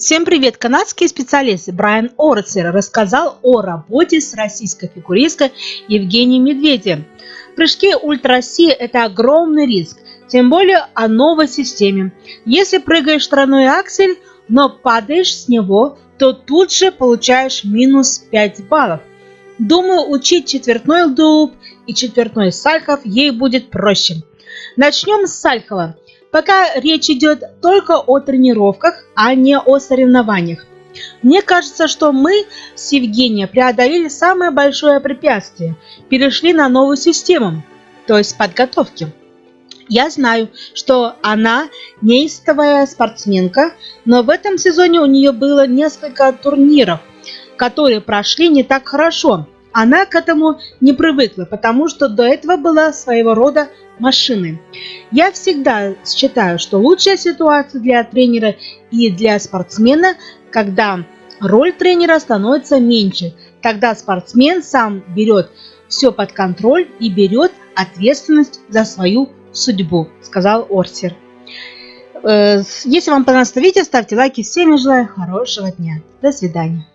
Всем привет! Канадский специалист Брайан Орцер рассказал о работе с российской фигуристкой Евгенией Медведевой. Прыжки ультра-Си – это огромный риск, тем более о новой системе. Если прыгаешь тройной аксель, но падаешь с него, то тут же получаешь минус 5 баллов. Думаю, учить четвертной дуб и четвертной сальхов ей будет проще. Начнем с сальхова. Пока речь идет только о тренировках, а не о соревнованиях. Мне кажется, что мы с Евгением преодолели самое большое препятствие, перешли на новую систему, то есть подготовки. Я знаю, что она неистовая спортсменка, но в этом сезоне у нее было несколько турниров, которые прошли не так хорошо. Она к этому не привыкла, потому что до этого была своего рода машины. Я всегда считаю, что лучшая ситуация для тренера и для спортсмена, когда роль тренера становится меньше. Тогда спортсмен сам берет все под контроль и берет ответственность за свою судьбу, сказал Орсер. Э, если вам понравилось это видео, ставьте лайки. Всем желаю хорошего дня. До свидания.